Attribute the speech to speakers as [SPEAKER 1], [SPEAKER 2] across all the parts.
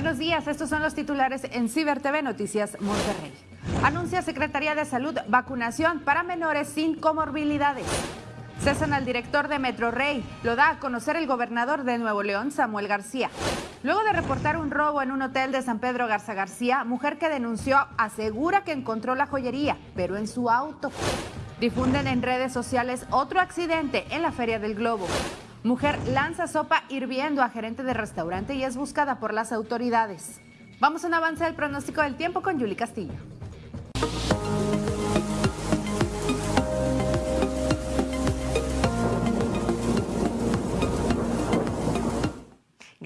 [SPEAKER 1] Buenos días, estos son los titulares en Ciber TV Noticias Monterrey. Anuncia Secretaría de Salud vacunación para menores sin comorbilidades. Cesan al director de Metro Rey. Lo da a conocer el gobernador de Nuevo León, Samuel García. Luego de reportar un robo en un hotel de San Pedro Garza García, mujer que denunció asegura que encontró la joyería, pero en su auto. Difunden en redes sociales otro accidente en la Feria del Globo. Mujer lanza sopa hirviendo a gerente de restaurante y es buscada por las autoridades. Vamos a un avance del pronóstico del tiempo con Yuli Castillo.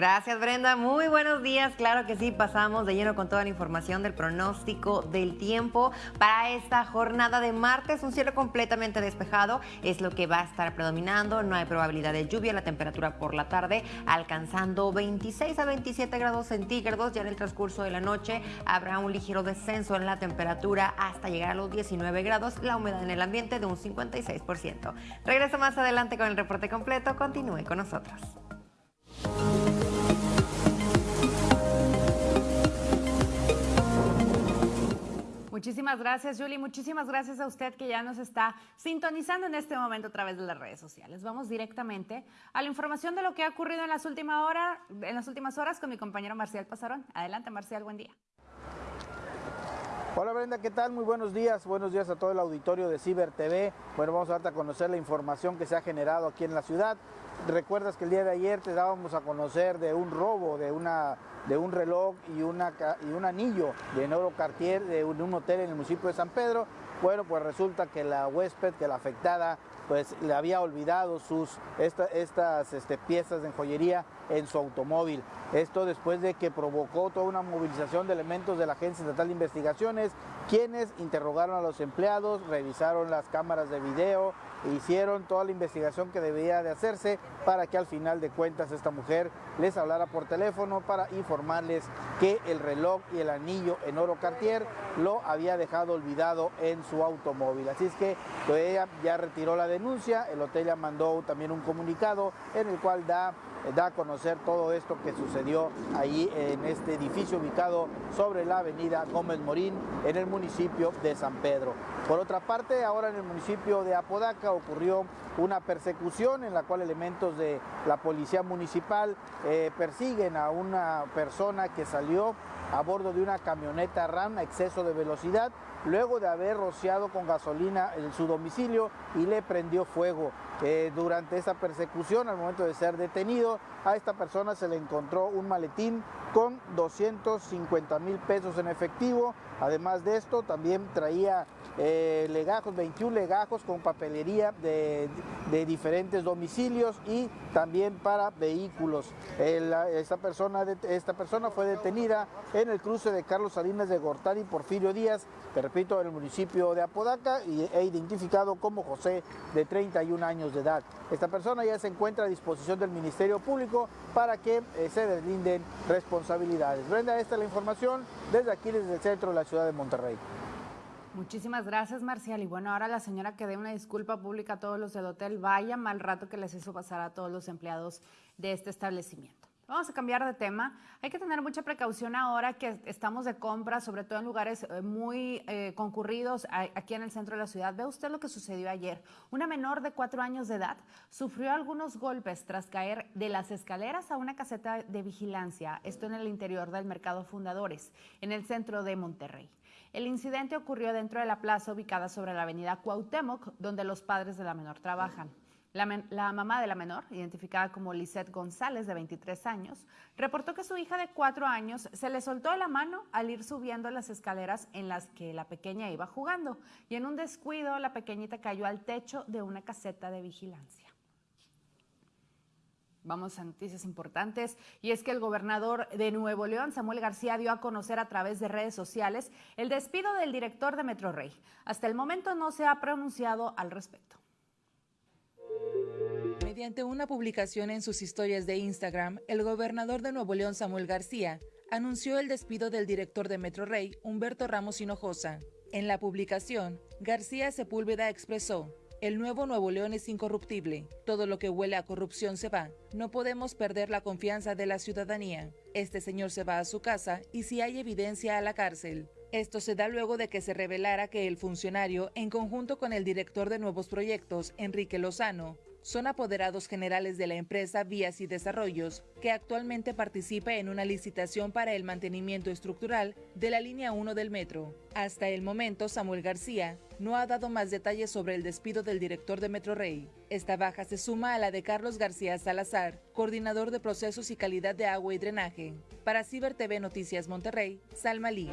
[SPEAKER 2] Gracias Brenda, muy buenos días. Claro que sí, pasamos de lleno con toda la información del pronóstico del tiempo para esta jornada de martes. Un cielo completamente despejado es lo que va a estar predominando. No hay probabilidad de lluvia. La temperatura por la tarde alcanzando 26 a 27 grados centígrados. Ya en el transcurso de la noche habrá un ligero descenso en la temperatura hasta llegar a los 19 grados. La humedad en el ambiente de un 56%. Regreso más adelante con el reporte completo. Continúe con nosotros.
[SPEAKER 1] Muchísimas gracias, Julie. Muchísimas gracias a usted que ya nos está sintonizando en este momento a través de las redes sociales. Vamos directamente a la información de lo que ha ocurrido en las, últimas horas, en las últimas horas con mi compañero Marcial Pasarón. Adelante, Marcial, buen día.
[SPEAKER 3] Hola Brenda, ¿qué tal? Muy buenos días. Buenos días a todo el auditorio de Ciber TV. Bueno, vamos a darte a conocer la información que se ha generado aquí en la ciudad. Recuerdas que el día de ayer te dábamos a conocer de un robo de una de un reloj y, una, y un anillo de oro Cartier de un, de un hotel en el municipio de San Pedro. Bueno, pues resulta que la huésped, que la afectada, pues le había olvidado sus, estas este, piezas de joyería en su automóvil. Esto después de que provocó toda una movilización de elementos de la Agencia Estatal de Investigaciones, quienes interrogaron a los empleados, revisaron las cámaras de video, hicieron toda la investigación que debía de hacerse para que al final de cuentas esta mujer les hablara por teléfono para informarles que el reloj y el anillo en oro Cartier lo había dejado olvidado en su automóvil. Así es que pues, ella ya retiró la denuncia, el hotel ya mandó también un comunicado en el cual da da a conocer todo esto que sucedió ahí en este edificio ubicado sobre la avenida Gómez Morín en el municipio de San Pedro. Por otra parte, ahora en el municipio de Apodaca ocurrió una persecución en la cual elementos de la policía municipal eh, persiguen a una persona que salió a bordo de una camioneta RAM a exceso de velocidad luego de haber rociado con gasolina en su domicilio y le prendió fuego. Eh, durante esa persecución, al momento de ser detenido, a esta persona se le encontró un maletín con 250 mil pesos en efectivo. Además de esto, también traía eh, legajos, 21 legajos con papelería de, diferentes domicilios y también para vehículos. esta, persona, esta persona fue detenida en el cruce de Carlos Salinas de Gortari y Porfirio Díaz, te repito, en el municipio de Apodaca y, e identificado como José de 31 años de edad. Esta persona ya se encuentra a disposición del Ministerio Público para que eh, se deslinden responsabilidades. Brenda, esta es la información desde aquí, desde el centro de la ciudad de Monterrey.
[SPEAKER 1] Muchísimas gracias, Marcial. Y bueno, ahora la señora que dé una disculpa pública a todos los del hotel, vaya mal rato que les hizo pasar a todos los empleados de este establecimiento. Vamos a cambiar de tema. Hay que tener mucha precaución ahora que estamos de compra, sobre todo en lugares eh, muy eh, concurridos aquí en el centro de la ciudad. Ve usted lo que sucedió ayer. Una menor de cuatro años de edad sufrió algunos golpes tras caer de las escaleras a una caseta de vigilancia, esto en el interior del Mercado Fundadores, en el centro de Monterrey. El incidente ocurrió dentro de la plaza ubicada sobre la avenida Cuauhtémoc, donde los padres de la menor trabajan. La, mamá de la menor, identificada como Lisette González, de 23 años, reportó que su hija de 4 años se le soltó la mano al ir subiendo las escaleras en las que la pequeña iba jugando y en un descuido la pequeñita cayó al techo de una caseta de vigilancia. Vamos a noticias importantes y es que el gobernador de Nuevo León, Samuel García, dio a conocer a través de redes sociales el despido del director de Metro Rey. Hasta el momento no se ha pronunciado al respecto.
[SPEAKER 4] Mediante una publicación en sus historias de Instagram, el gobernador de Nuevo León, Samuel García, anunció el despido del director de Metro Rey, Humberto Ramos Hinojosa. En la publicación, García Sepúlveda expresó, El nuevo Nuevo León es incorruptible. Todo lo que huele a corrupción se va. No podemos perder la confianza de la ciudadanía. Este señor se va a su casa y si hay evidencia a la cárcel. Esto se da luego de que se revelara que el funcionario, en conjunto con el director de nuevos proyectos, Enrique Lozano, son apoderados generales de la empresa Vías y Desarrollos, que actualmente participa en una licitación para el mantenimiento estructural de la línea 1 del metro. Hasta el momento, Samuel García no ha dado más detalles sobre el despido del director de Metro Rey. Esta baja se suma a la de Carlos García Salazar, coordinador de procesos y calidad de agua y drenaje. Para Ciber TV Noticias Monterrey, Salma Lee.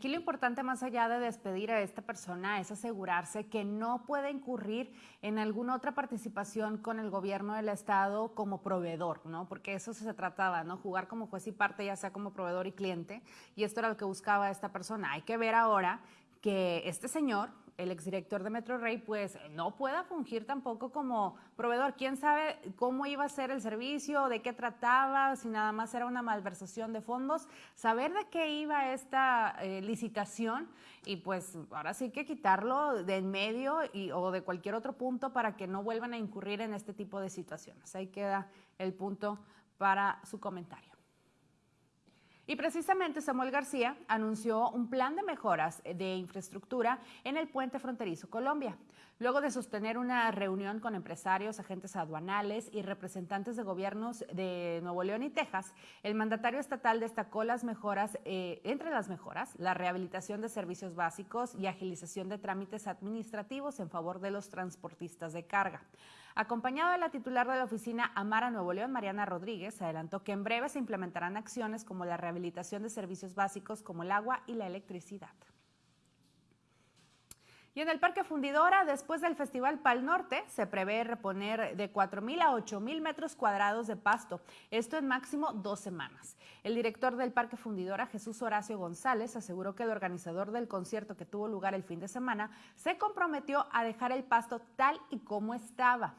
[SPEAKER 1] Aquí lo importante más allá de despedir a esta persona es asegurarse que no puede incurrir en alguna otra participación con el gobierno del estado como proveedor, ¿no? Porque eso se trataba, ¿no? Jugar como juez y parte, ya sea como proveedor y cliente, y esto era lo que buscaba esta persona. Hay que ver ahora que este señor, el exdirector de Metro Rey, pues no pueda fungir tampoco como proveedor. ¿Quién sabe cómo iba a ser el servicio, de qué trataba, si nada más era una malversación de fondos? Saber de qué iba esta eh, licitación y pues ahora sí que quitarlo de en medio o de cualquier otro punto para que no vuelvan a incurrir en este tipo de situaciones. Ahí queda el punto para su comentario. Y precisamente Samuel García anunció un plan de mejoras de infraestructura en el puente fronterizo Colombia. Luego de sostener una reunión con empresarios, agentes aduanales y representantes de gobiernos de Nuevo León y Texas, el mandatario estatal destacó las mejoras, eh, entre las mejoras, la rehabilitación de servicios básicos y agilización de trámites administrativos en favor de los transportistas de carga. Acompañado de la titular de la oficina Amara Nuevo León, Mariana Rodríguez, adelantó que en breve se implementarán acciones como la rehabilitación de servicios básicos como el agua y la electricidad. Y en el Parque Fundidora, después del Festival Pal Norte, se prevé reponer de 4.000 a 8.000 metros cuadrados de pasto, esto en máximo dos semanas. El director del Parque Fundidora, Jesús Horacio González, aseguró que el organizador del concierto que tuvo lugar el fin de semana se comprometió a dejar el pasto tal y como estaba.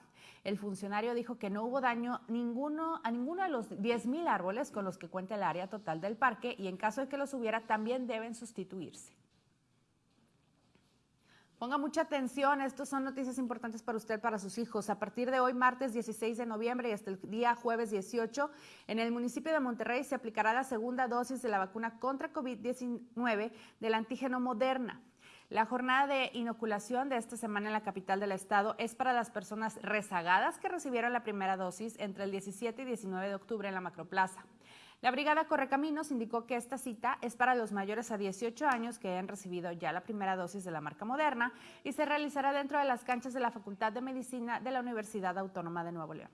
[SPEAKER 1] El funcionario dijo que no hubo daño ninguno, a ninguno de los 10.000 árboles con los que cuenta el área total del parque y en caso de que los hubiera también deben sustituirse. Ponga mucha atención, estas son noticias importantes para usted, para sus hijos. A partir de hoy, martes 16 de noviembre y hasta el día jueves 18, en el municipio de Monterrey se aplicará la segunda dosis de la vacuna contra COVID-19 del antígeno Moderna. La jornada de inoculación de esta semana en la capital del estado es para las personas rezagadas que recibieron la primera dosis entre el 17 y 19 de octubre en la Macroplaza. La Brigada Correcaminos indicó que esta cita es para los mayores a 18 años que hayan recibido ya la primera dosis de la marca Moderna y se realizará dentro de las canchas de la Facultad de Medicina de la Universidad Autónoma de Nuevo León.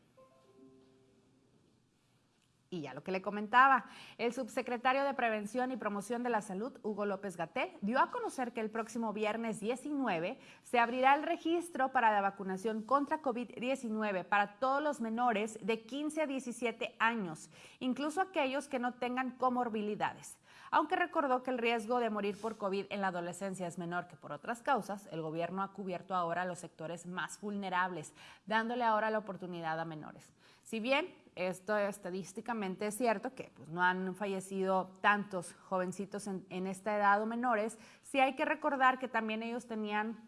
[SPEAKER 1] Y ya lo que le comentaba, el subsecretario de Prevención y Promoción de la Salud, Hugo López Gatel, dio a conocer que el próximo viernes 19 se abrirá el registro para la vacunación contra COVID-19 para todos los menores de 15 a 17 años, incluso aquellos que no tengan comorbilidades. Aunque recordó que el riesgo de morir por COVID en la adolescencia es menor que por otras causas, el gobierno ha cubierto ahora los sectores más vulnerables, dándole ahora la oportunidad a menores. Si bien esto estadísticamente es cierto que pues, no han fallecido tantos jovencitos en, en esta edad o menores, sí hay que recordar que también ellos tenían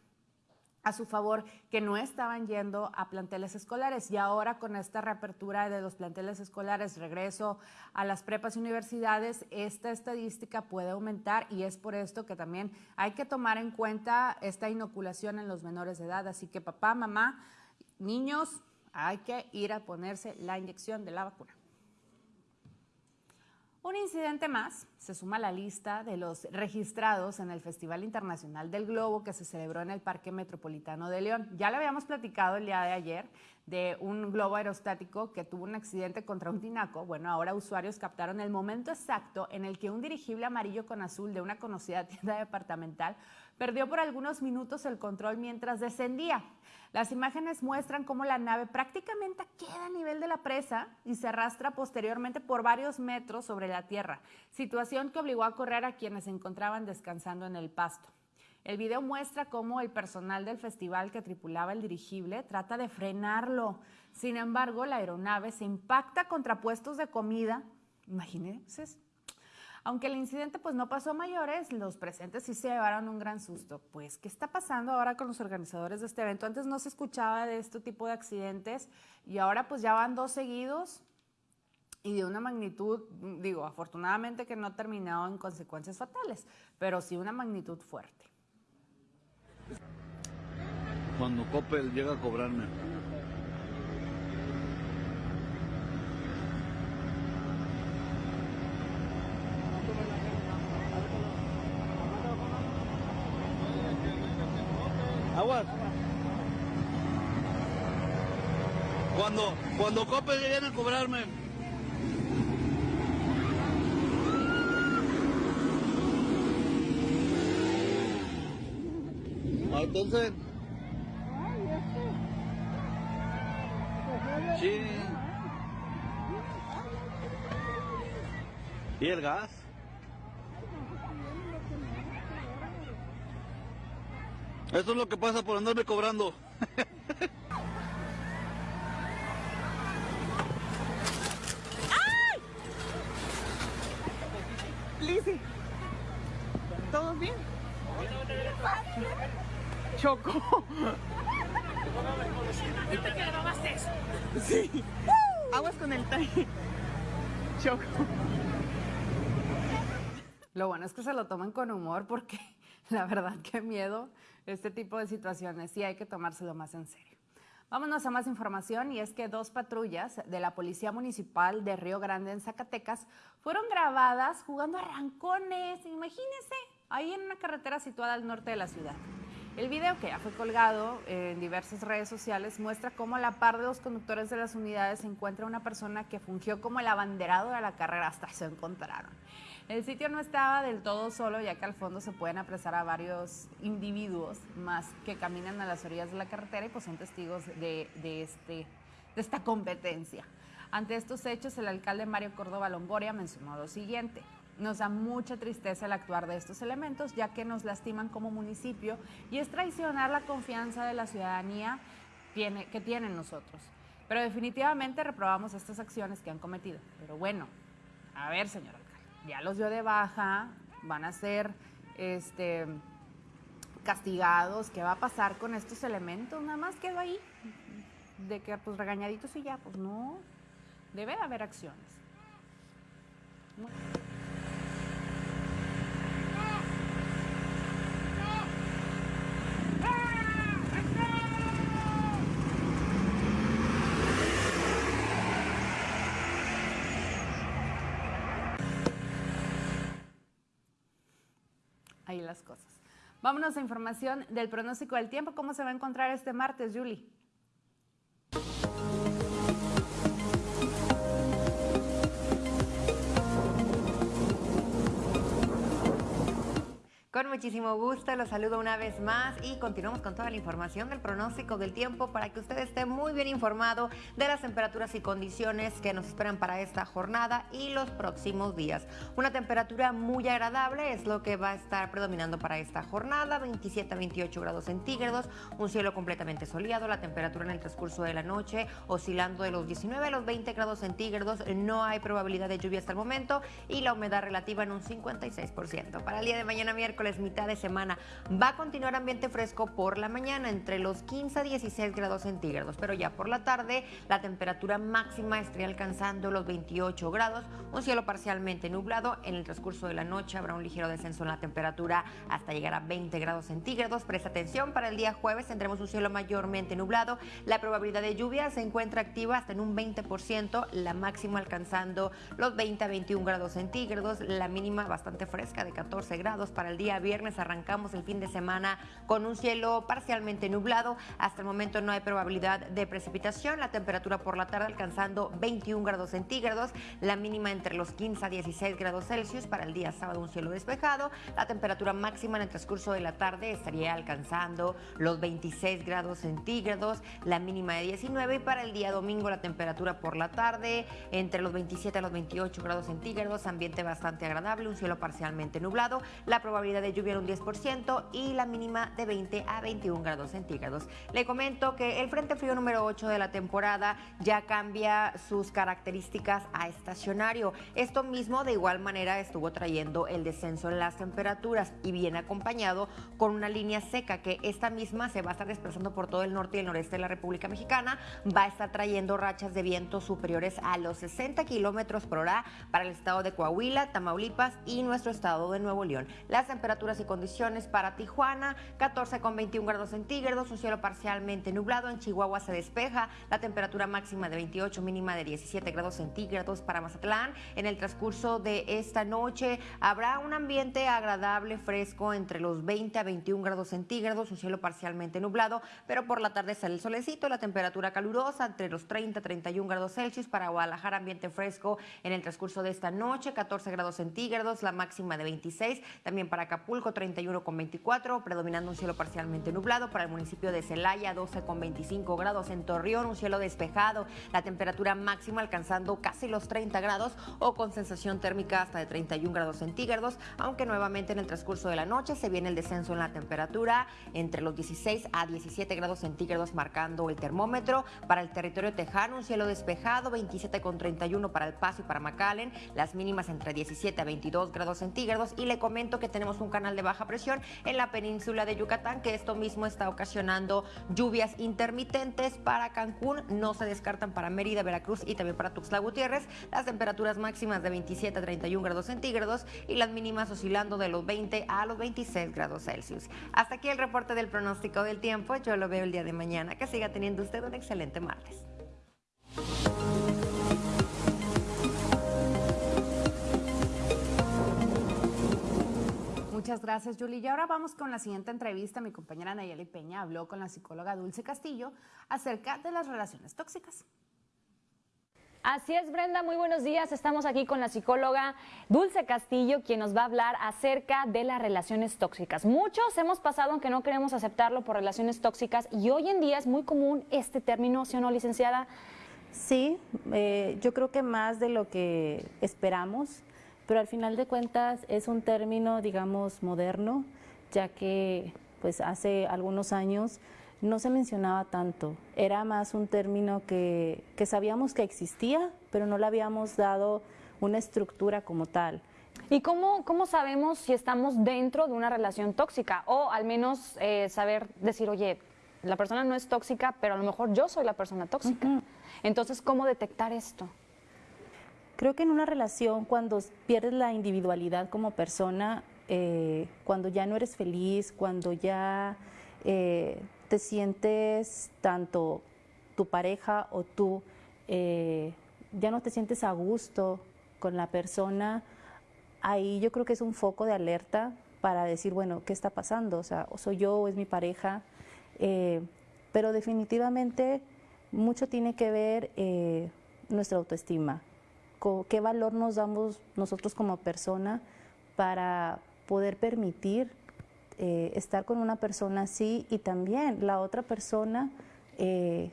[SPEAKER 1] a su favor que no estaban yendo a planteles escolares y ahora con esta reapertura de los planteles escolares, regreso a las prepas y universidades, esta estadística puede aumentar y es por esto que también hay que tomar en cuenta esta inoculación en los menores de edad. Así que papá, mamá, niños, hay que ir a ponerse la inyección de la vacuna. Un incidente más se suma a la lista de los registrados en el Festival Internacional del Globo que se celebró en el Parque Metropolitano de León. Ya le habíamos platicado el día de ayer de un globo aerostático que tuvo un accidente contra un tinaco. Bueno, ahora usuarios captaron el momento exacto en el que un dirigible amarillo con azul de una conocida tienda departamental perdió por algunos minutos el control mientras descendía. Las imágenes muestran cómo la nave prácticamente queda a nivel de la presa y se arrastra posteriormente por varios metros sobre la tierra, situación que obligó a correr a quienes se encontraban descansando en el pasto. El video muestra cómo el personal del festival que tripulaba el dirigible trata de frenarlo. Sin embargo, la aeronave se impacta contra puestos de comida. Imagínense. Aunque el incidente pues no pasó a mayores, los presentes sí se llevaron un gran susto. Pues, ¿qué está pasando ahora con los organizadores de este evento? Antes no se escuchaba de este tipo de accidentes y ahora pues ya van dos seguidos y de una magnitud, digo, afortunadamente que no ha terminado en consecuencias fatales, pero sí una magnitud fuerte.
[SPEAKER 5] Cuando Coppel llega a cobrarme. Aguas. Cuando, Coppel lleguen a cobrarme. Ah, entonces. Sí. ¿Y el gas? Eso es lo que pasa por andarme cobrando.
[SPEAKER 6] ¿todos bien? Choco.
[SPEAKER 7] ¿Viste que grabaste eso?
[SPEAKER 6] Sí. Aguas con el traje. Choco.
[SPEAKER 1] Lo bueno es que se lo toman con humor porque la verdad que miedo este tipo de situaciones sí hay que tomárselo más en serio. Vámonos a más información y es que dos patrullas de la Policía Municipal de Río Grande en Zacatecas fueron grabadas jugando a rancones, imagínense, ahí en una carretera situada al norte de la ciudad. El video que ya fue colgado en diversas redes sociales muestra cómo a la par de los conductores de las unidades se encuentra una persona que fungió como el abanderado de la carrera hasta se encontraron. El sitio no estaba del todo solo, ya que al fondo se pueden apresar a varios individuos más que caminan a las orillas de la carretera y pues son testigos de, de este, de esta competencia. Ante estos hechos, el alcalde Mario Córdoba Longoria mencionó lo siguiente. Nos da mucha tristeza el actuar de estos elementos, ya que nos lastiman como municipio y es traicionar la confianza de la ciudadanía que tienen nosotros. Pero definitivamente reprobamos estas acciones que han cometido. Pero bueno, a ver, señor alcalde, ya los dio de baja, van a ser este, castigados. ¿Qué va a pasar con estos elementos? Nada más quedó ahí. De que pues regañaditos y ya, pues no. Debe de haber acciones. Las cosas. Vámonos a información del pronóstico del tiempo. ¿Cómo se va a encontrar este martes, Julie?
[SPEAKER 2] Con muchísimo gusto, los saludo una vez más y continuamos con toda la información del pronóstico del tiempo para que usted esté muy bien informado de las temperaturas y condiciones que nos esperan para esta jornada y los próximos días. Una temperatura muy agradable es lo que va a estar predominando para esta jornada, 27 a 28 grados centígrados, un cielo completamente soleado, la temperatura en el transcurso de la noche oscilando de los 19 a los 20 grados centígrados, no hay probabilidad de lluvia hasta el momento y la humedad relativa en un 56%. Para el día de mañana miércoles mitad de semana. Va a continuar ambiente fresco por la mañana, entre los 15 a 16 grados centígrados, pero ya por la tarde la temperatura máxima estaría alcanzando los 28 grados, un cielo parcialmente nublado. En el transcurso de la noche habrá un ligero descenso en la temperatura hasta llegar a 20 grados centígrados. Presta atención, para el día jueves tendremos un cielo mayormente nublado. La probabilidad de lluvia se encuentra activa hasta en un 20%, la máxima alcanzando los 20 a 21 grados centígrados, la mínima bastante fresca de 14 grados para el día viernes arrancamos el fin de semana con un cielo parcialmente nublado. Hasta el momento no hay probabilidad de precipitación. La temperatura por la tarde alcanzando 21 grados centígrados. La mínima entre los 15 a 16 grados Celsius. Para el día sábado un cielo despejado. La temperatura máxima en el transcurso de la tarde estaría alcanzando los 26 grados centígrados. La mínima de 19. Y para el día domingo la temperatura por la tarde entre los 27 a los 28 grados centígrados. Ambiente bastante agradable. Un cielo parcialmente nublado. La probabilidad probabilidad de lluvia un 10% y la mínima de 20 a 21 grados centígrados. Le comento que el Frente Frío número 8 de la temporada ya cambia sus características a estacionario. Esto mismo de igual manera estuvo trayendo el descenso en las temperaturas y viene acompañado con una línea seca que esta misma se va a estar desplazando por todo el norte y el noreste de la República Mexicana. Va a estar trayendo rachas de viento superiores a los 60 kilómetros por hora para el estado de Coahuila, Tamaulipas y nuestro estado de Nuevo León. Las temperaturas y condiciones para Tijuana, 14 con 21 grados centígrados, un cielo parcialmente nublado. En Chihuahua se despeja, la temperatura máxima de 28, mínima de 17 grados centígrados para Mazatlán. En el transcurso de esta noche habrá un ambiente agradable, fresco, entre los 20 a 21 grados centígrados, un cielo parcialmente nublado, pero por la tarde sale el solecito, la temperatura calurosa entre los 30 a 31 grados Celsius para Guadalajara, ambiente fresco en el transcurso de esta noche, 14 grados centígrados, la máxima de 26, también para Acapulco 31 con 24, predominando un cielo parcialmente nublado, para el municipio de Celaya 12 con 25 grados, en Torreón un cielo despejado, la temperatura máxima alcanzando casi los 30 grados o con sensación térmica hasta de 31 grados centígrados, aunque nuevamente en el transcurso de la noche se viene el descenso en la temperatura entre los 16 a 17 grados centígrados marcando el termómetro. Para el territorio tejano un cielo despejado, 27 con 31 para El Paso y para McAllen, las mínimas entre 17 a 22 grados centígrados y le comento que tenemos un canal de baja presión en la península de Yucatán que esto mismo está ocasionando lluvias intermitentes para Cancún, no se descartan para Mérida, Veracruz y también para Tuxtla Gutiérrez, las temperaturas máximas de 27 a 31 grados centígrados y las mínimas oscilando de los 20 a los 26 grados Celsius. Hasta aquí el reporte del pronóstico del tiempo, yo lo veo el día de mañana, que siga teniendo usted un excelente martes.
[SPEAKER 1] Muchas gracias, Julie. Y ahora vamos con la siguiente entrevista. Mi compañera Nayeli Peña habló con la psicóloga Dulce Castillo acerca de las relaciones tóxicas.
[SPEAKER 7] Así es, Brenda, muy buenos días. Estamos aquí con la psicóloga Dulce Castillo, quien nos va a hablar acerca de las relaciones tóxicas. Muchos hemos pasado, aunque no queremos aceptarlo, por relaciones tóxicas y hoy en día es muy común este término, ¿sí o no, licenciada?
[SPEAKER 8] Sí, eh, yo creo que más de lo que esperamos, pero al final de cuentas es un término, digamos, moderno, ya que pues hace algunos años no se mencionaba tanto. Era más un término que, que sabíamos que existía, pero no le habíamos dado una estructura como tal.
[SPEAKER 7] ¿Y cómo, cómo sabemos si estamos dentro de una relación tóxica? O al menos eh, saber decir, oye, la persona no es tóxica, pero a lo mejor yo soy la persona tóxica. Entonces, ¿cómo detectar esto?
[SPEAKER 8] Creo que en una relación, cuando pierdes la individualidad como persona, eh, cuando ya no eres feliz, cuando ya eh, te sientes tanto tu pareja o tú, eh, ya no te sientes a gusto con la persona, ahí yo creo que es un foco de alerta para decir, bueno, ¿qué está pasando? O sea, o soy yo o es mi pareja. Eh, pero definitivamente mucho tiene que ver eh, nuestra autoestima, qué valor nos damos nosotros como persona para poder permitir eh, estar con una persona así y también la otra persona eh,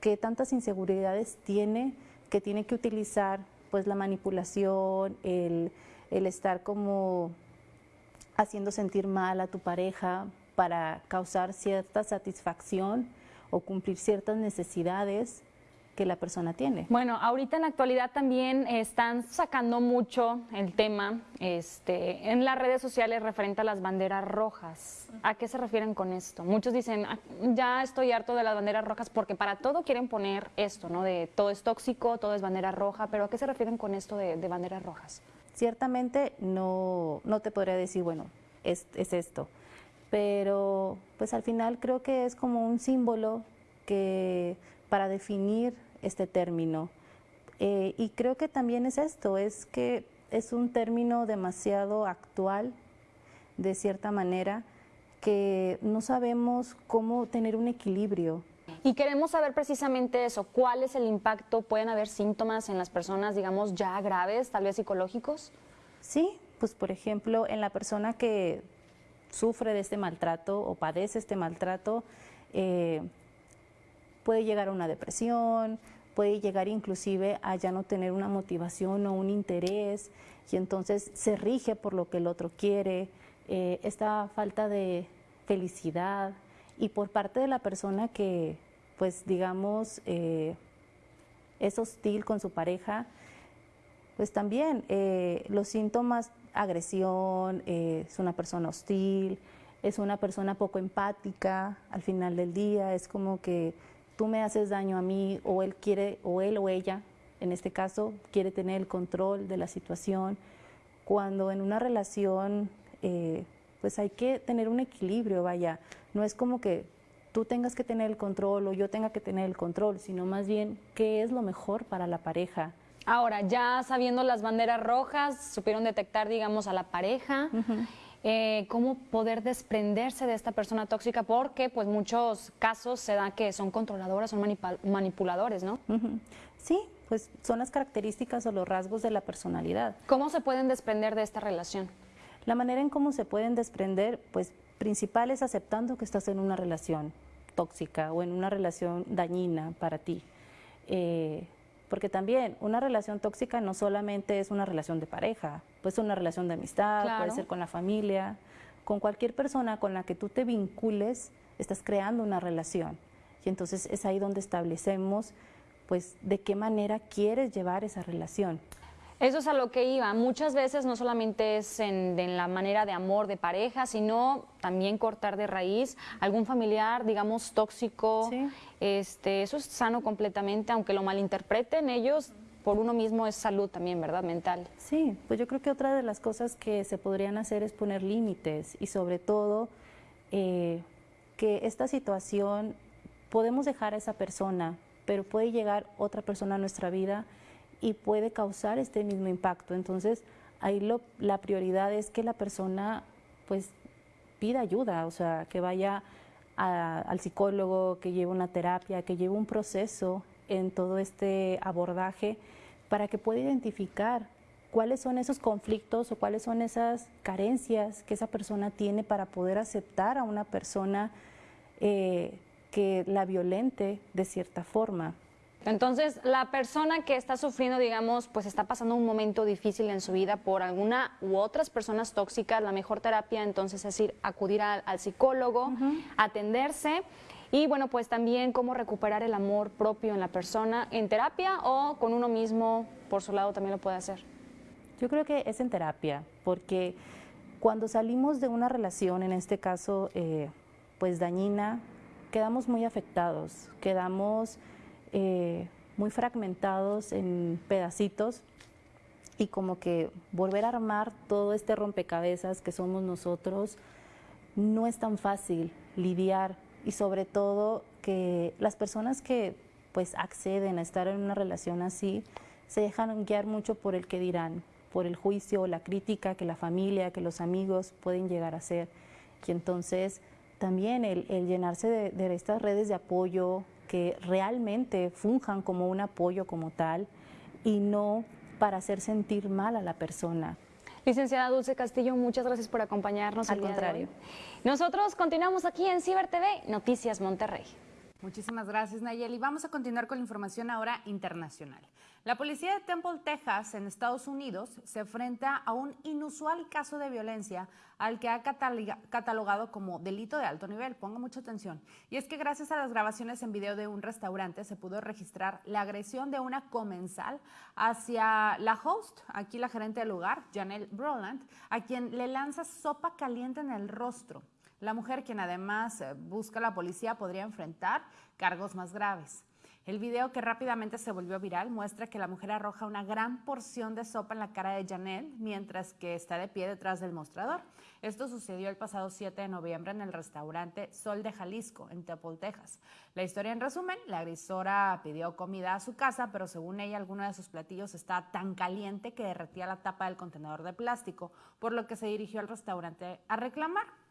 [SPEAKER 8] que tantas inseguridades tiene, que tiene que utilizar pues la manipulación, el, el estar como haciendo sentir mal a tu pareja para causar cierta satisfacción o cumplir ciertas necesidades que la persona tiene.
[SPEAKER 7] Bueno, ahorita en la actualidad también están sacando mucho el tema este, en las redes sociales referente a las banderas rojas. ¿A qué se refieren con esto? Muchos dicen, "Ah, ya estoy harto de las banderas rojas porque para todo quieren poner esto, ¿no? De todo es tóxico, todo es bandera roja, pero ¿a qué se refieren con esto de, de banderas rojas?
[SPEAKER 8] Ciertamente no, no te podría decir, bueno, es, es esto, pero pues al final creo que es como un símbolo que para definir este término. Eh, y creo que también es esto, es que es un término demasiado actual, de cierta manera, que no sabemos cómo tener un equilibrio.
[SPEAKER 7] Y queremos saber precisamente eso, cuál es el impacto, pueden haber síntomas en las personas, digamos, ya graves, tal vez psicológicos.
[SPEAKER 8] Sí, pues por ejemplo, en la persona que sufre de este maltrato o padece este maltrato, eh, puede llegar a una depresión, puede llegar inclusive a ya no tener una motivación o un interés y entonces se rige por lo que el otro quiere, eh, esta falta de felicidad y por parte de la persona que, pues digamos, eh, es hostil con su pareja, pues también eh, los síntomas, agresión, es una persona hostil, es una persona poco empática al final del día, es como que tú me haces daño a mí o él quiere, o él o ella, en este caso, quiere tener el control de la situación. Cuando en una relación, eh, pues hay que tener un equilibrio, vaya, no es como que tú tengas que tener el control o yo tenga que tener el control, sino más bien qué es lo mejor para la pareja.
[SPEAKER 7] Ahora, ya sabiendo las banderas rojas, supieron detectar, digamos, a la pareja. Eh, cómo poder desprenderse de esta persona tóxica, porque pues muchos casos se da que son controladoras, son manipuladores, ¿no?
[SPEAKER 8] Sí, pues son las características o los rasgos de la personalidad.
[SPEAKER 7] ¿Cómo se pueden desprender de esta relación?
[SPEAKER 8] La manera en cómo se pueden desprender, pues principal es aceptando que estás en una relación tóxica o en una relación dañina para ti. Eh, porque también una relación tóxica no solamente es una relación de pareja, puede ser una relación de amistad, puede ser con la familia, con cualquier persona con la que tú te vincules, estás creando una relación. Y entonces es ahí donde establecemos pues de qué manera quieres llevar esa relación.
[SPEAKER 7] Eso es a lo que iba. Muchas veces no solamente es en, la manera de amor de pareja, sino también cortar de raíz algún familiar, digamos, tóxico. Este, eso es sano completamente, aunque lo malinterpreten ellos. Por uno mismo es salud también, ¿verdad? Mental.
[SPEAKER 8] Sí, pues yo creo que otra de las cosas que se podrían hacer es poner límites y sobre todo eh, que esta situación podemos dejar a esa persona, pero puede llegar otra persona a nuestra vida y puede causar este mismo impacto. Entonces, ahí lo, la prioridad es que la persona pues pida ayuda, o sea, que vaya al psicólogo, que lleve una terapia, que lleve un proceso en todo este abordaje para que pueda identificar cuáles son esos conflictos o cuáles son esas carencias que esa persona tiene para poder aceptar a una persona eh, que la violente de cierta forma.
[SPEAKER 7] Entonces, la persona que está sufriendo, digamos, pues está pasando un momento difícil en su vida por alguna u otras personas tóxicas, la mejor terapia entonces es ir, acudir al, psicólogo, atenderse y bueno, pues también cómo recuperar el amor propio en la persona en terapia o con uno mismo por su lado también lo puede hacer.
[SPEAKER 8] Yo creo que es en terapia, porque cuando salimos de una relación, en este caso, eh, pues dañina, quedamos muy afectados, quedamos eh, muy fragmentados en pedacitos y como que volver a armar todo este rompecabezas que somos nosotros no es tan fácil lidiar y sobre todo que las personas que pues acceden a estar en una relación así se dejan guiar mucho por el que dirán, por el juicio o la crítica que la familia, que los amigos pueden llegar a hacer. Y entonces también el, llenarse de estas redes de apoyo, que realmente funjan como un apoyo como tal y no para hacer sentir mal a la persona.
[SPEAKER 7] Licenciada Dulce Castillo, muchas gracias por acompañarnos.
[SPEAKER 8] Al contrario.
[SPEAKER 7] Nosotros continuamos aquí en Ciber TV, Noticias Monterrey.
[SPEAKER 1] Muchísimas gracias, Nayeli. Vamos a continuar con la información ahora internacional. La policía de Temple, Texas, en Estados Unidos, se enfrenta a un inusual caso de violencia al que ha catalogado como delito de alto nivel. Ponga mucha atención. Y es que gracias a las grabaciones en video de un restaurante se pudo registrar la agresión de una comensal hacia la host, aquí la gerente del lugar, Janelle Broland, a quien le lanza sopa caliente en el rostro. La mujer, quien además eh, busca a la policía, podría enfrentar cargos más graves. El video que rápidamente se volvió viral muestra que la mujer arroja una gran porción de sopa en la cara de Janelle mientras que está de pie detrás del mostrador. Esto sucedió el pasado 7 de noviembre en el restaurante Sol de Jalisco, en Temple, Texas. La historia en resumen, la agresora pidió comida a su casa, pero según ella alguno de sus platillos estaba tan caliente que derretía la tapa del contenedor de plástico, por lo que se dirigió al restaurante a reclamar.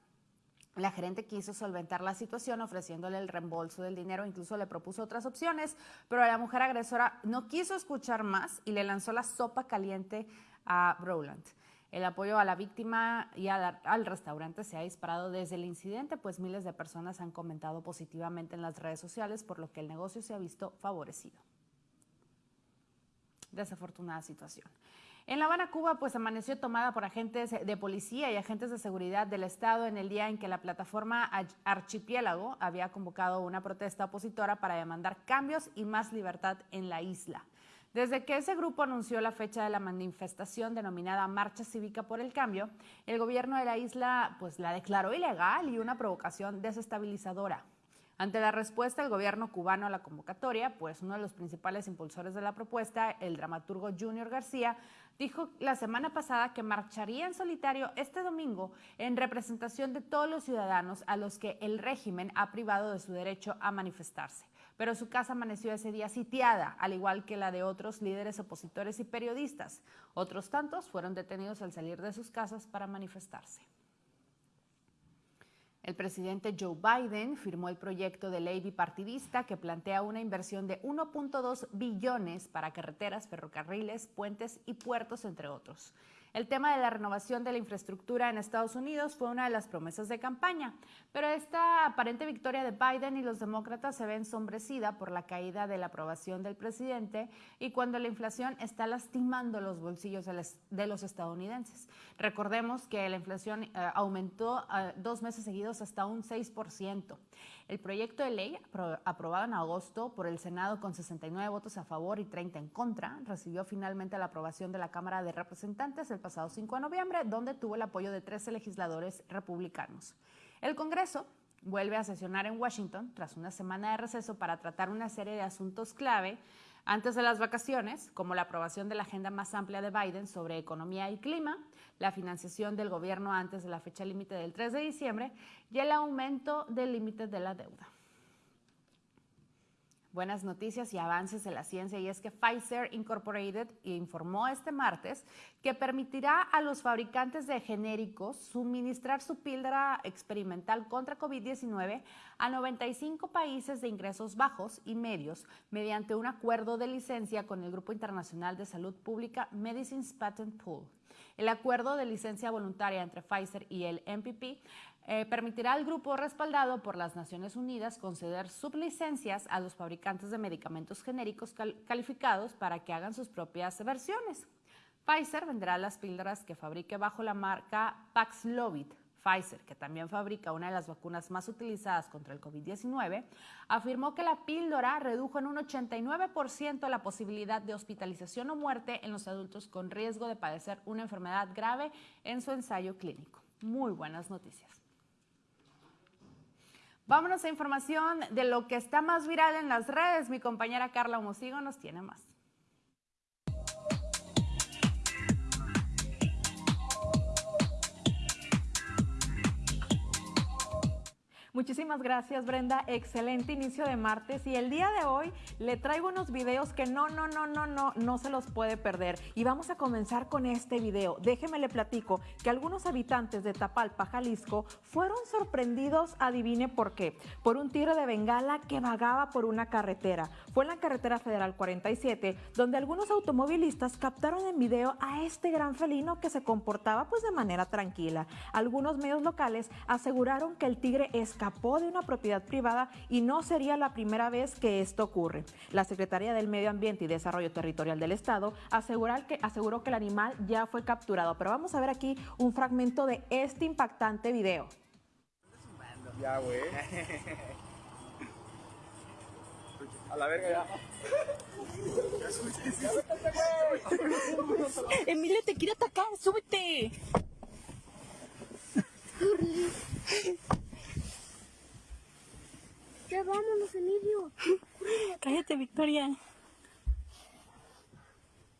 [SPEAKER 1] La gerente quiso solventar la situación ofreciéndole el reembolso del dinero, incluso le propuso otras opciones, pero la mujer agresora no quiso escuchar más y le lanzó la sopa caliente a Rowland. El apoyo a la víctima y al, restaurante se ha disparado desde el incidente, pues miles de personas han comentado positivamente en las redes sociales, por lo que el negocio se ha visto favorecido. Desafortunada situación. En La Habana, Cuba, pues amaneció tomada por agentes de policía y agentes de seguridad del Estado en el día en que la plataforma Archipiélago había convocado una protesta opositora para demandar cambios y más libertad en la isla. Desde que ese grupo anunció la fecha de la manifestación denominada Marcha Cívica por el Cambio, el gobierno de la isla pues la declaró ilegal y una provocación desestabilizadora. Ante la respuesta del gobierno cubano a la convocatoria, pues uno de los principales impulsores de la propuesta, el dramaturgo Junior García, dijo la semana pasada que marcharía en solitario este domingo en representación de todos los ciudadanos a los que el régimen ha privado de su derecho a manifestarse. Pero su casa amaneció ese día sitiada, al igual que la de otros líderes opositores y periodistas. Otros tantos fueron detenidos al salir de sus casas para manifestarse. El presidente Joe Biden firmó el proyecto de ley bipartidista que plantea una inversión de 1.2 billones para carreteras, ferrocarriles, puentes y puertos, entre otros. El tema de la renovación de la infraestructura en Estados Unidos fue una de las promesas de campaña, pero esta aparente victoria de Biden y los demócratas se ve ensombrecida por la caída de la aprobación del presidente y cuando la inflación está lastimando los bolsillos de los estadounidenses. Recordemos que la inflación eh, aumentó eh, dos meses seguidos hasta un 6%. El proyecto de ley, aprobado en agosto por el Senado con 69 votos a favor y 30 en contra, recibió finalmente la aprobación de la Cámara de Representantes el pasado 5 de noviembre, donde tuvo el apoyo de 13 legisladores republicanos. El Congreso vuelve a sesionar en Washington tras una semana de receso para tratar una serie de asuntos clave antes de las vacaciones, como la aprobación de la agenda más amplia de Biden sobre economía y clima, la financiación del gobierno antes de la fecha límite del 3 de diciembre y el aumento del límite de la deuda buenas noticias y avances en la ciencia y es que Pfizer Incorporated informó este martes que permitirá a los fabricantes de genéricos suministrar su píldora experimental contra COVID-19 a 95 países de ingresos bajos y medios mediante un acuerdo de licencia con el Grupo Internacional de Salud Pública Medicines Patent Pool. El acuerdo de licencia voluntaria entre Pfizer y el MPP eh, permitirá al grupo respaldado por las Naciones Unidas conceder sublicencias a los fabricantes de medicamentos genéricos calificados para que hagan sus propias versiones. Pfizer venderá las píldoras que fabrique bajo la marca Paxlovid. Pfizer, que también fabrica una de las vacunas más utilizadas contra el COVID-19, afirmó que la píldora redujo en un 89% la posibilidad de hospitalización o muerte en los adultos con riesgo de padecer una enfermedad grave en su ensayo clínico. Muy buenas noticias. Vámonos a información de lo que está más viral en las redes. Mi compañera Carla Homosigo nos tiene más.
[SPEAKER 9] Muchísimas gracias Brenda, excelente inicio de martes y el día de hoy le traigo unos videos que no, no, no, no, no, no se los puede perder. Y vamos a comenzar con este video. Déjeme le platico que algunos habitantes de Tapalpa, Jalisco, fueron sorprendidos, adivine por qué, por un tiro de bengala que vagaba por una carretera. Fue en la carretera federal 47, donde algunos automovilistas captaron en video a este gran felino que se comportaba pues de manera tranquila. Algunos medios locales aseguraron que el tigre es escapó de una propiedad privada y no sería la primera vez que esto ocurre. La Secretaría del Medio Ambiente y Desarrollo Territorial del Estado que, aseguró que el animal ya fue capturado. Pero vamos a ver aquí un fragmento de este impactante video.
[SPEAKER 10] Ya, güey. A la verga ya.
[SPEAKER 6] Emilia te quiere atacar, súbete.
[SPEAKER 11] Ya vámonos, Emilio.
[SPEAKER 6] Cállate, Victoria.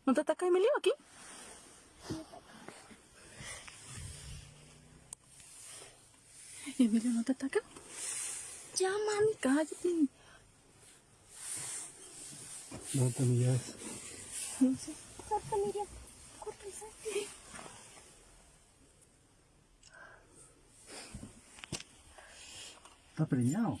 [SPEAKER 6] ¿No te ataca Emilio aquí? Emilio, ¿no te ataca?
[SPEAKER 11] Ya, mami.
[SPEAKER 6] Cállate.
[SPEAKER 10] ¿Dónde te llaves?
[SPEAKER 6] No sé.
[SPEAKER 11] Corta, Miriam. Corta.
[SPEAKER 10] Está preñado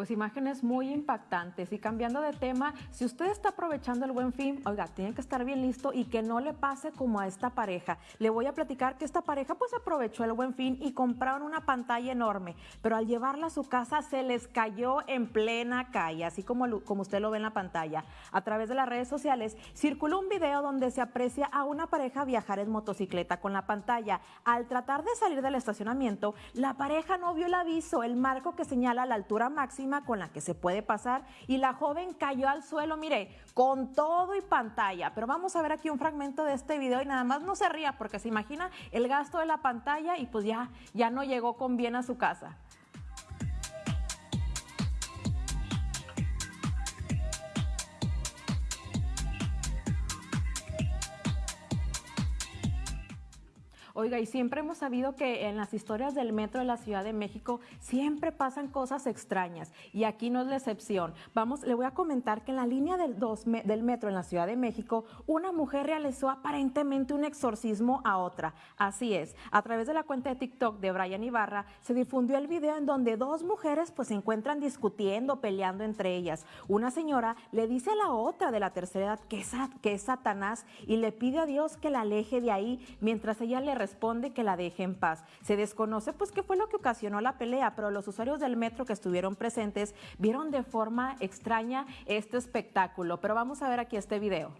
[SPEAKER 9] Pues imágenes muy impactantes. Y cambiando de tema, si usted está aprovechando el buen fin, oiga, tiene que estar bien listo y que no le pase como a esta pareja. Le voy a platicar que esta pareja pues aprovechó el buen fin y compraron una pantalla enorme, pero al llevarla a su casa se les cayó en plena calle, así como, como usted lo ve en la pantalla. A través de las redes sociales circuló un video donde se aprecia a una pareja viajar en motocicleta con la pantalla. Al tratar de salir del estacionamiento, la pareja no vio el aviso, el marco que señala la altura máxima con la que se puede pasar y la joven cayó al suelo, mire, con todo y pantalla. Pero vamos a ver aquí un fragmento de este video y nada más no se ría porque se imagina el gasto de la pantalla y pues ya, ya no llegó con bien a su casa. Oiga, y siempre hemos sabido que en las historias del metro de la Ciudad de México siempre pasan cosas extrañas y aquí no es la excepción. Vamos, le voy a comentar que en la línea del, dos del metro en la Ciudad de México, una mujer realizó aparentemente un exorcismo a otra. Así es, a través de la cuenta de TikTok de Brian Ibarra se difundió el video en donde dos mujeres pues se encuentran discutiendo, peleando entre ellas. Una señora le dice a la otra de la tercera edad que es, que es Satanás y le pide a Dios que la aleje de ahí mientras ella le responde que la deje en paz. Se desconoce pues qué fue lo que ocasionó la pelea, pero los usuarios del metro que estuvieron presentes vieron de forma extraña este espectáculo. Pero vamos a ver aquí este video.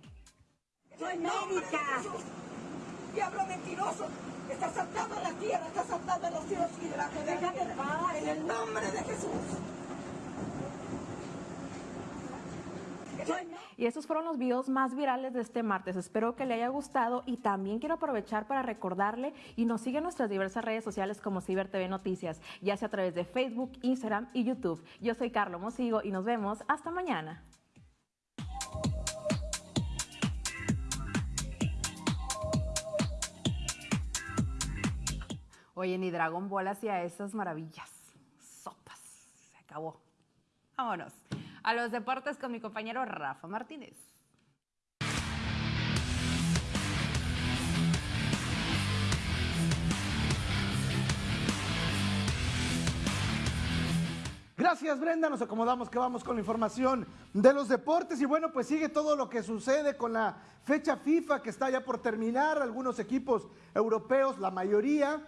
[SPEAKER 12] Soy médica. Diablo mentiroso. Está saltando en la tierra, está saltando en los cielos y debajo de la tierra. En el nombre de Jesús. Soy
[SPEAKER 9] Y estos fueron los videos más virales de este martes. Espero que le haya gustado y también quiero aprovechar para recordarle y nos sigue en nuestras diversas redes sociales como Ciber TV Noticias, ya sea a través de Facebook, Instagram y YouTube. Yo soy Carlos Mosigo y nos vemos hasta mañana.
[SPEAKER 1] Oye, ni Dragon Ball hacía esas maravillas. Sopas. Se acabó. Vámonos. A los deportes con mi compañero Rafa Martínez.
[SPEAKER 13] Gracias Brenda, nos acomodamos que vamos con la información de los deportes. Y bueno, pues sigue todo lo que sucede con la fecha FIFA que está ya por terminar, algunos equipos europeos, la mayoría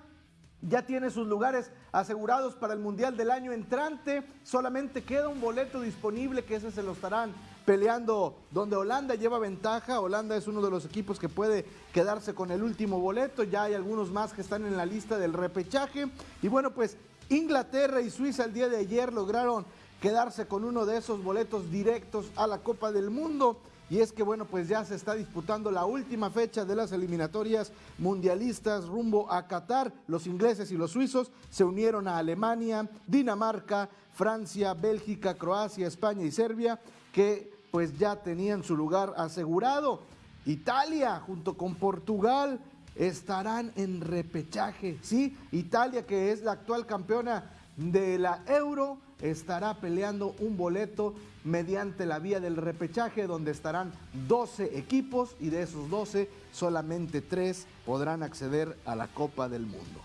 [SPEAKER 13] ya tiene sus lugares asegurados para el Mundial del año entrante, solamente queda un boleto disponible que ese se lo estarán peleando donde Holanda lleva ventaja, Holanda es uno de los equipos que puede quedarse con el último boleto, ya hay algunos más que están en la lista del repechaje. Y bueno, pues Inglaterra y Suiza el día de ayer lograron quedarse con uno de esos boletos directos a la Copa del Mundo. Y es que, bueno, pues ya se está disputando la última fecha de las eliminatorias mundialistas rumbo a Qatar. Los ingleses y los suizos se unieron a Alemania, Dinamarca, Francia, Bélgica, Croacia, España y Serbia, que pues ya tenían su lugar asegurado. Italia junto con Portugal estarán en repechaje, ¿sí? Italia, que es la actual campeona de la Euro, estará peleando un boleto mediante la vía del repechaje, donde estarán 12 equipos y de esos 12 solamente 3 podrán acceder a la Copa del Mundo.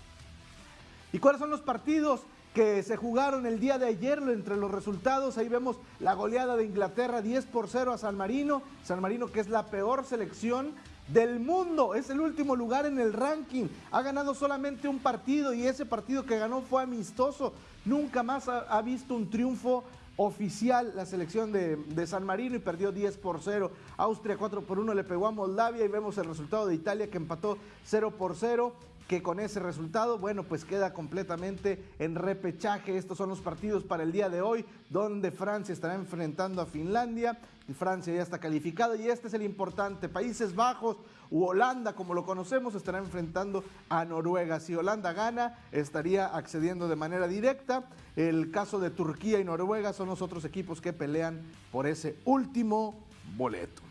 [SPEAKER 13] ¿Y cuáles son los partidos que se jugaron el día de ayer? Entre los resultados, ahí vemos la goleada de Inglaterra 10 por 0 a San Marino. San Marino que es la peor selección del mundo, es el último lugar en el ranking. Ha ganado solamente un partido y ese partido que ganó fue amistoso. Nunca más ha, visto un triunfo oficial la selección de, de, San Marino y perdió 10 por 0. Austria 4 por 1 le pegó a Moldavia y vemos el resultado de Italia que empató 0 por 0 que con ese resultado, bueno, pues queda completamente en repechaje. Estos son los partidos para el día de hoy, donde Francia estará enfrentando a Finlandia. Y Francia ya está calificada y este es el importante. Países Bajos u Holanda, como lo conocemos, estará enfrentando a Noruega. Si Holanda gana, estaría accediendo de manera directa. El caso de Turquía y Noruega son los otros equipos que pelean por ese último boleto.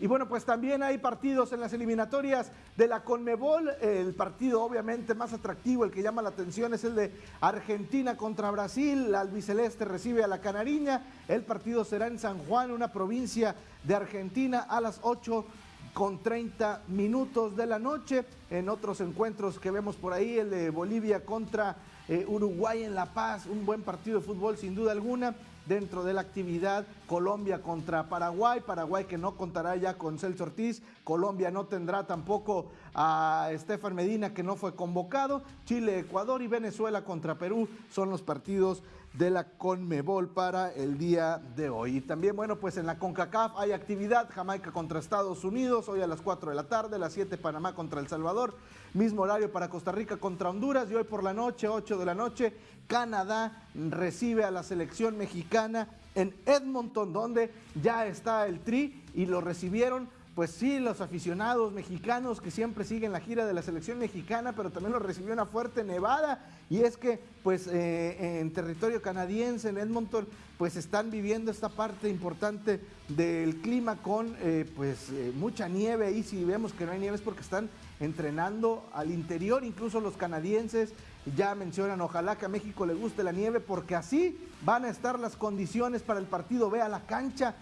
[SPEAKER 13] Y bueno, pues también hay partidos en las eliminatorias de la Conmebol. El partido obviamente más atractivo, el que llama la atención es el de Argentina contra Brasil. La albiceleste recibe a la Canariña. El partido será en San Juan, una provincia de Argentina, a las 8 con 30 minutos de la noche. En otros encuentros que vemos por ahí, el de Bolivia contra eh, Uruguay en La Paz, un buen partido de fútbol sin duda alguna. Dentro de la actividad, Colombia contra Paraguay, Paraguay que no contará ya con Celso Ortiz, Colombia no tendrá tampoco a Estefan Medina que no fue convocado, Chile, Ecuador y Venezuela contra Perú son los partidos de la Conmebol para el día de hoy. Y también, bueno, pues en la CONCACAF hay actividad, Jamaica contra Estados Unidos, hoy a las 4 de la tarde, a las 7 Panamá contra El Salvador, mismo horario para Costa Rica contra Honduras y hoy por la noche, 8 de la noche, Canadá recibe a la selección mexicana en Edmonton, donde ya está el Tri y lo recibieron pues sí, los aficionados mexicanos que siempre siguen la gira de la selección mexicana, pero también lo recibió una fuerte nevada. Y es que, pues, eh, en territorio canadiense, en Edmonton, pues están viviendo esta parte importante del clima con, eh, pues, eh, mucha nieve. Y si vemos que no hay nieve es porque están entrenando al interior, incluso los canadienses ya mencionan, ojalá que a México le guste la nieve, porque así van a estar las condiciones para el partido. Vea la cancha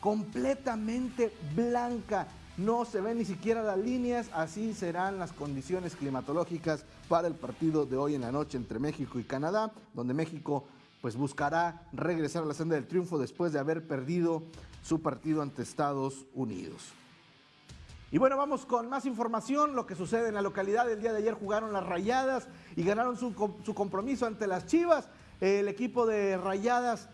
[SPEAKER 13] completamente blanca. No se ven ni siquiera las líneas, así serán las condiciones climatológicas para el partido de hoy en la noche entre México y Canadá, donde México pues buscará regresar a la senda del triunfo después de haber perdido su partido ante Estados Unidos. Y bueno, vamos con más información, lo que sucede en la localidad. El día de ayer jugaron las Rayadas y ganaron su, su compromiso ante las Chivas. El equipo de Rayadas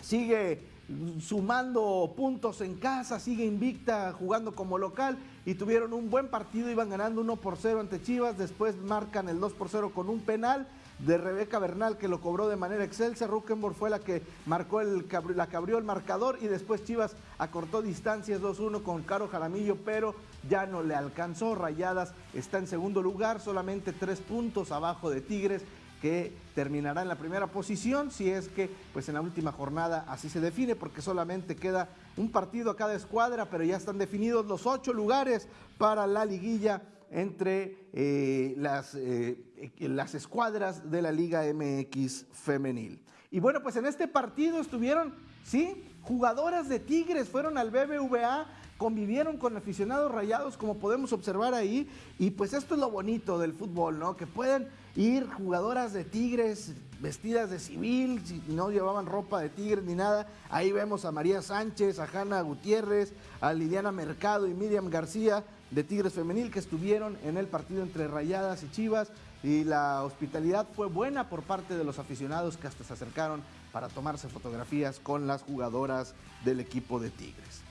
[SPEAKER 13] sigue sumando puntos en casa, sigue invicta jugando como local y tuvieron un buen partido, iban ganando 1 por 0 ante Chivas, después marcan el 2 por 0 con un penal de Rebeca Bernal que lo cobró de manera excelsa, Ruckenborg fue la que marcó el, la que abrió el marcador y después Chivas acortó distancias 2-1 con Caro Jaramillo, pero ya no le alcanzó, Rayadas está en segundo lugar, solamente tres puntos abajo de Tigres que terminará en la primera posición si es que pues en la última jornada así se define porque solamente queda un partido a cada escuadra pero ya están definidos los ocho lugares para la liguilla entre eh, las, eh, las escuadras de la Liga MX femenil. Y bueno, pues en este partido estuvieron, sí, jugadoras de Tigres, fueron al BBVA convivieron con aficionados rayados, como podemos observar ahí, y pues esto es lo bonito del fútbol, ¿no? Que pueden ir jugadoras de Tigres vestidas de civil, no llevaban ropa de Tigres ni nada. Ahí vemos a María Sánchez, a Hanna Gutiérrez, a Liliana Mercado y Miriam García de Tigres Femenil que estuvieron en el partido entre Rayadas y Chivas y la hospitalidad fue buena por parte de los aficionados que hasta se acercaron para tomarse fotografías con las jugadoras del equipo de Tigres.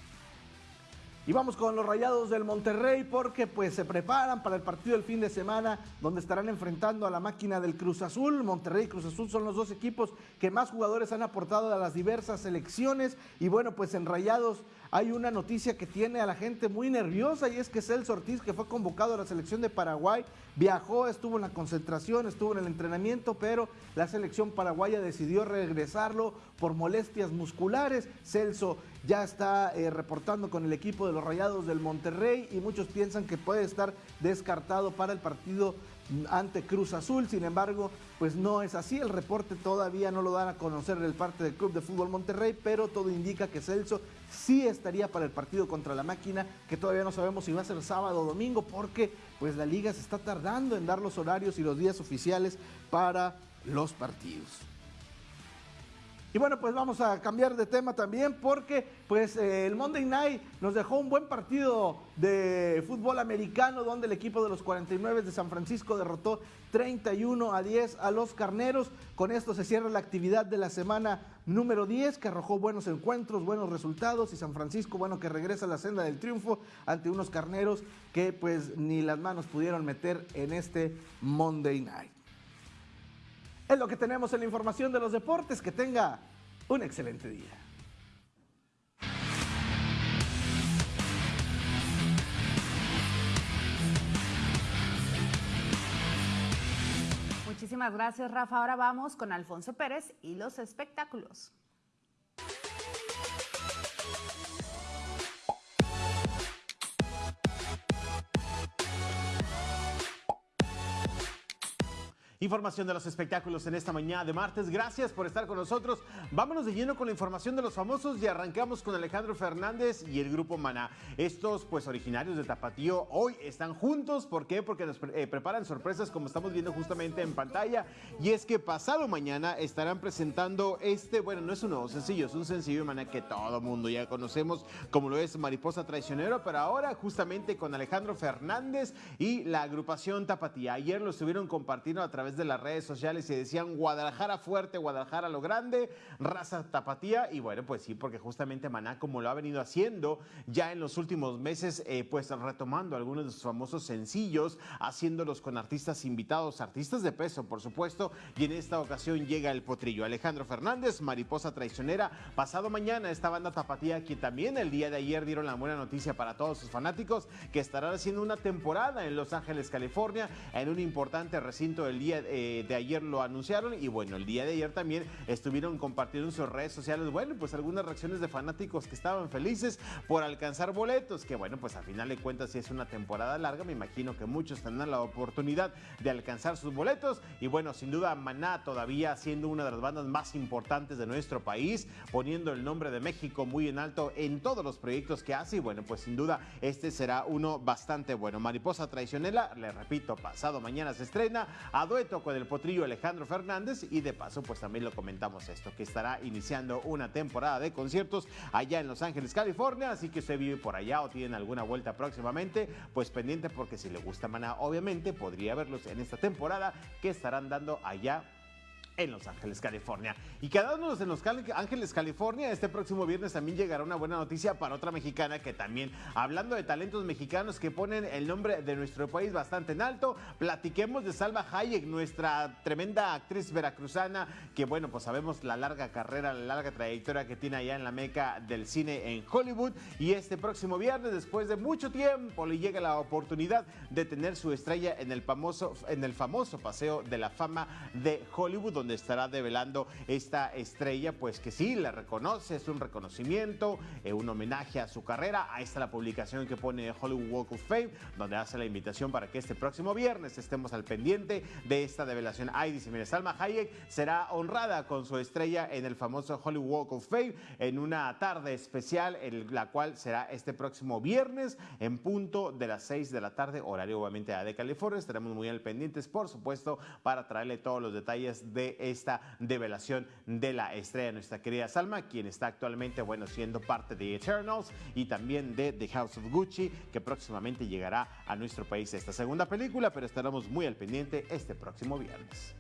[SPEAKER 13] Y vamos con los Rayados del Monterrey porque pues se preparan para el partido del fin de semana donde estarán enfrentando a la máquina del Cruz Azul. Monterrey y Cruz Azul son los dos equipos que más jugadores han aportado a las diversas selecciones y bueno pues en Rayados hay una noticia que tiene a la gente muy nerviosa y es que Celso Ortiz, que fue convocado a la selección de Paraguay, viajó, estuvo en la concentración, estuvo en el entrenamiento, pero la selección paraguaya decidió regresarlo por molestias musculares. Celso ya está eh, reportando con el equipo de los Rayados del Monterrey y muchos piensan que puede estar descartado para el partido ante Cruz Azul. Sin embargo, pues no es así. El reporte todavía no lo dan a conocer el parte del Club de Fútbol Monterrey, pero todo indica que Celso sí estaría para el partido contra la máquina, que todavía no sabemos si va a ser sábado o domingo, porque pues la liga se está tardando en dar los horarios y los días oficiales para los partidos. Y bueno, pues vamos a cambiar de tema también porque pues eh, el Monday Night nos dejó un buen partido de fútbol americano donde el equipo de los 49 de San Francisco derrotó 31 a 10 a los Carneros. Con esto se cierra la actividad de la semana número 10 que arrojó buenos encuentros, buenos resultados y San Francisco, bueno, que regresa a la senda del triunfo ante unos Carneros que pues ni las manos pudieron meter en este Monday Night. Es lo que tenemos en la información de los deportes. Que tenga un excelente día.
[SPEAKER 1] Muchísimas gracias, Rafa. Ahora vamos con Alfonso Pérez y los espectáculos.
[SPEAKER 14] Información de los espectáculos en esta mañana de martes. Gracias por estar con nosotros. Vámonos de lleno con la información de los famosos y arrancamos con Alejandro Fernández y el grupo Maná. Estos, pues, originarios de Tapatío, hoy están juntos. ¿Por qué? Porque nos eh, preparan sorpresas, como estamos viendo justamente en pantalla. Y es que pasado mañana estarán presentando este, bueno, no es un nuevo sencillo, es un sencillo de Maná que todo mundo ya conocemos, como lo es Mariposa Traicionero, pero ahora justamente con Alejandro Fernández y la agrupación Tapatía. Ayer lo estuvieron compartiendo a través de las redes sociales y decían Guadalajara fuerte, Guadalajara lo grande, raza tapatía. Y bueno, pues sí, porque justamente Maná, como lo ha venido haciendo ya en los últimos meses, eh, pues retomando algunos de sus famosos sencillos, haciéndolos con artistas invitados, artistas de peso, por supuesto. Y en esta ocasión llega el potrillo. Alejandro Fernández, Mariposa Traicionera. Pasado mañana, esta banda tapatía, que también el día de ayer dieron la buena noticia para todos sus fanáticos, que estarán haciendo una temporada en Los Ángeles, California, en un importante recinto el día eh, de ayer lo anunciaron y bueno, el día de ayer también estuvieron compartiendo en sus redes sociales, bueno, pues algunas reacciones de fanáticos que estaban felices por alcanzar boletos, que bueno, pues al final de cuentas si es una temporada larga, me imagino que muchos tendrán la oportunidad de alcanzar sus boletos y bueno, sin duda Maná todavía siendo una de las bandas más importantes de nuestro país, poniendo el nombre de México muy en alto en todos los proyectos que hace y bueno, pues sin duda este será uno bastante bueno. Mariposa Traicionera, le repito, pasado mañana se estrena a dueto con el potrillo Alejandro Fernández y de paso pues también lo comentamos esto, que estará iniciando una temporada de conciertos allá en Los Ángeles, California, así que usted vive por allá o tienen alguna vuelta próximamente, pues pendiente porque si le gusta Maná, obviamente podría verlos en esta temporada que estarán dando allá en Los Ángeles, California. Y quedándonos en Los Ángeles, California, este próximo viernes también llegará una buena noticia para otra mexicana que también, hablando de talentos mexicanos que ponen el nombre de nuestro país bastante en alto, platiquemos de Salva Hayek, nuestra tremenda actriz veracruzana, que bueno, pues sabemos la larga carrera, la larga trayectoria que tiene allá en la meca del cine en Hollywood. Y este próximo viernes, después de mucho tiempo, le llega la oportunidad de tener su estrella en el famoso, en el famoso Paseo de la Fama de Hollywood, donde estará develando esta estrella, pues que sí, la reconoce, es un reconocimiento, eh, un homenaje a su carrera. Ahí está la publicación que pone Hollywood Walk of Fame, donde hace la invitación para que este próximo viernes estemos al pendiente de esta develación. Ahí dice, mire, Salma Hayek será honrada con su estrella en el famoso Hollywood Walk of Fame en una tarde especial, la cual será este próximo viernes en punto de las 6 de la tarde, horario obviamente de California. Estaremos muy al pendientes, por supuesto, para traerle todos los detalles de esta develación de la estrella, nuestra querida Salma, quien está actualmente, bueno, siendo parte de Eternals y también de The House of Gucci, que próximamente llegará a nuestro país esta segunda película, pero estaremos muy al pendiente este próximo viernes.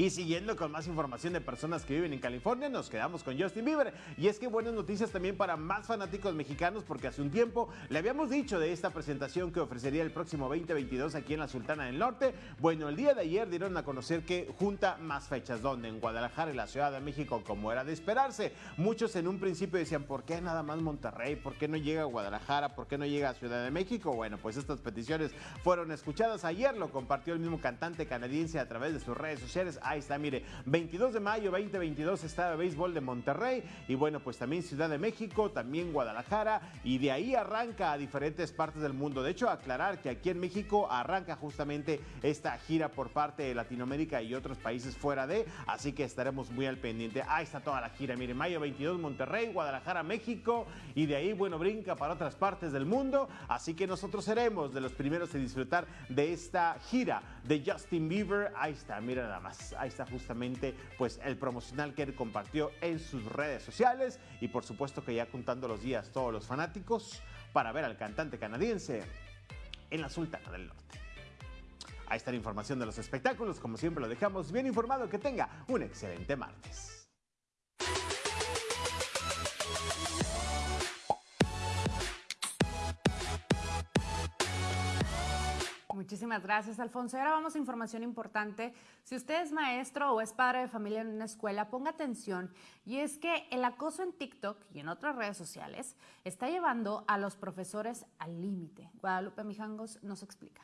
[SPEAKER 14] Y siguiendo con más información de personas que viven en California, nos quedamos con Justin Bieber. Y es que buenas noticias también para más fanáticos mexicanos, porque hace un tiempo le habíamos dicho de esta presentación que ofrecería el próximo 2022 aquí en la Sultana del Norte. Bueno, el día de ayer dieron a conocer que junta más fechas, donde en Guadalajara y la Ciudad de México, como era de esperarse. Muchos en un principio decían, ¿por qué nada más Monterrey? ¿Por qué no llega a Guadalajara? ¿Por qué no llega a Ciudad de México? Bueno, pues estas peticiones fueron escuchadas. Ayer lo compartió el mismo cantante canadiense a través de sus redes sociales. Ahí está, mire, 22 de mayo 2022 está de béisbol de Monterrey y bueno, pues también Ciudad de México, también Guadalajara y de ahí arranca a diferentes partes del mundo. De hecho, aclarar que aquí en México arranca justamente esta gira por parte de Latinoamérica y otros países fuera de, así que estaremos muy al pendiente. Ahí está toda la gira, mire, mayo 22 Monterrey, Guadalajara, México y de ahí, bueno, brinca para otras partes del mundo, así que nosotros seremos de los primeros en disfrutar de esta gira de Justin Bieber. Ahí está, mira nada más, ahí está justamente pues el promocional que él compartió en sus redes sociales y por supuesto que ya contando los días todos los fanáticos para ver al cantante canadiense en la Sultana del Norte. Ahí está la información de los espectáculos, como siempre lo dejamos bien informado, que tenga un excelente martes.
[SPEAKER 1] Muchísimas gracias, Alfonso. Ahora vamos a información importante. Si usted es maestro o es padre de familia en una escuela, ponga atención. Y es que el acoso en TikTok y en otras redes sociales está llevando a los profesores al límite. Guadalupe Mijangos nos explica.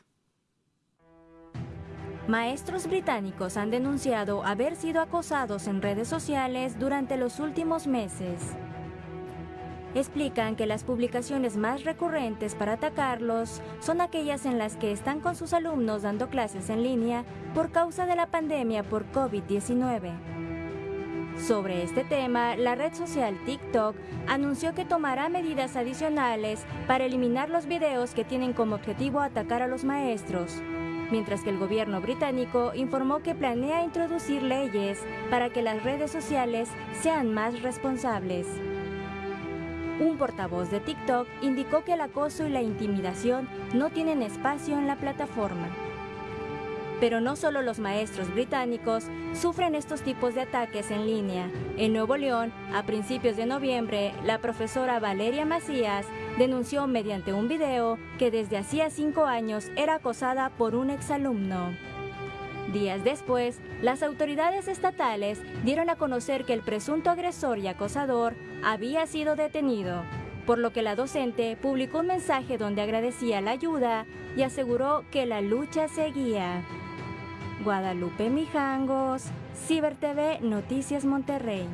[SPEAKER 15] Maestros británicos han denunciado haber sido acosados en redes sociales durante los últimos meses. Explican que las publicaciones más recurrentes para atacarlos son aquellas en las que están con sus alumnos dando clases en línea por causa de la pandemia por COVID-19. Sobre este tema, la red social TikTok anunció que tomará medidas adicionales para eliminar los videos que tienen como objetivo atacar a los maestros, mientras que el gobierno británico informó que planea introducir leyes para que las redes sociales sean más responsables. Un portavoz de TikTok indicó que el acoso y la intimidación no tienen espacio en la plataforma. Pero no solo los maestros británicos sufren estos tipos de ataques en línea. En Nuevo León, a principios de noviembre, la profesora Valeria Macías denunció mediante un video que desde hacía cinco años era acosada por un exalumno. Días después, las autoridades estatales dieron a conocer que el presunto agresor y acosador había sido detenido, por lo que la docente publicó un mensaje donde agradecía la ayuda y aseguró que la lucha seguía. Guadalupe Mijangos, Ciber TV Noticias Monterrey.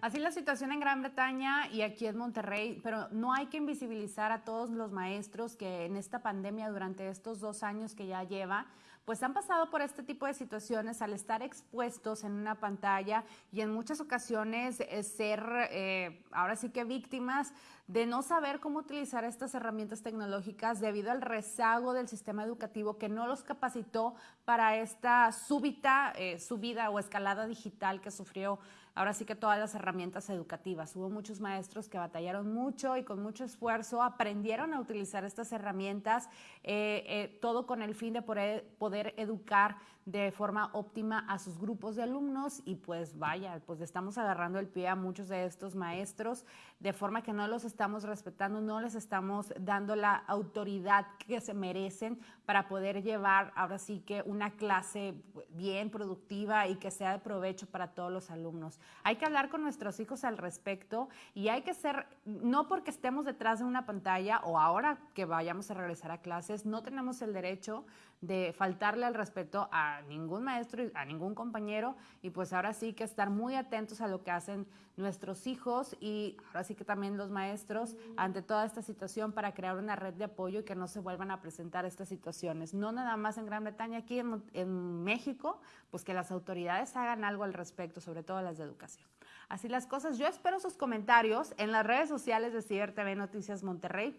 [SPEAKER 1] Así la situación en Gran Bretaña y aquí en Monterrey, pero no hay que invisibilizar a todos los maestros que en esta pandemia durante estos dos años que ya lleva, pues han pasado por este tipo de situaciones al estar expuestos en una pantalla y en muchas ocasiones eh, ser eh, ahora sí que víctimas de no saber cómo utilizar estas herramientas tecnológicas debido al rezago del sistema educativo que no los capacitó para esta súbita eh, subida o escalada digital que sufrió ahora sí que todas las herramientas educativas. Hubo muchos maestros que batallaron mucho y con mucho esfuerzo aprendieron a utilizar estas herramientas, eh, eh, todo con el fin de poder, poder educar de forma óptima a sus grupos de alumnos y pues vaya, pues estamos agarrando el pie a muchos de estos maestros de forma que no los estamos respetando, no les estamos dando la autoridad que se merecen para poder llevar ahora sí que una clase bien productiva y que sea de provecho para todos los alumnos. Hay que hablar con nuestros hijos al respecto y hay que ser, no porque estemos detrás de una pantalla o ahora que vayamos a regresar a clases, no tenemos el derecho de faltarle al respeto a ningún maestro, a ningún compañero y pues ahora sí que estar muy atentos a lo que hacen nuestros hijos y ahora sí que también los maestros ante toda esta situación para crear una red de apoyo y que no se vuelvan a presentar estas situaciones. No nada más en Gran Bretaña, aquí en, en México, pues que las autoridades hagan algo al respecto, sobre todo las de educación. Así las cosas. Yo espero sus comentarios en las redes sociales de Ciber TV Noticias Monterrey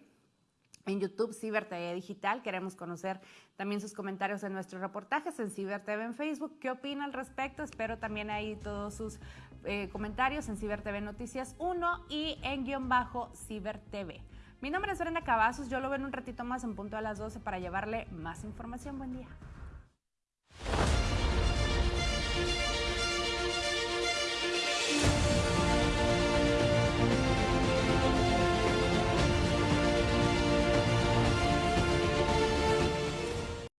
[SPEAKER 1] en YouTube Ciber TV Digital. Queremos conocer también sus comentarios en nuestros reportajes en Ciber TV en Facebook. ¿Qué opina al respecto? Espero también ahí todos sus eh, comentarios en Ciber TV Noticias 1 y en guion bajo Ciber TV. Mi nombre es Brenda Cavazos. Yo lo veo en un ratito más en punto a las 12 para llevarle más información. Buen día.